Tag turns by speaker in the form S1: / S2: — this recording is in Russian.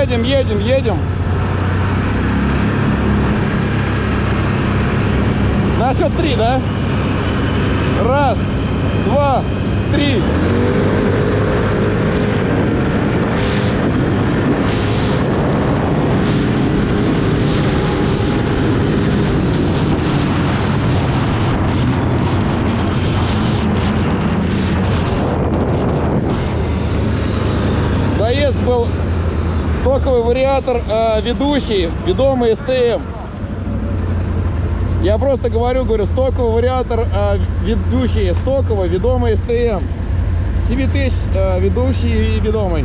S1: Едем, едем, едем. На счет три, да? Раз, два, три. Заезд был стоковый вариатор э, ведущий, ведомый СТМ. Я просто говорю, говорю, стоковый вариатор э, ведущий, стоковый, ведомый СТМ. CVT э, ведущий и ведомый.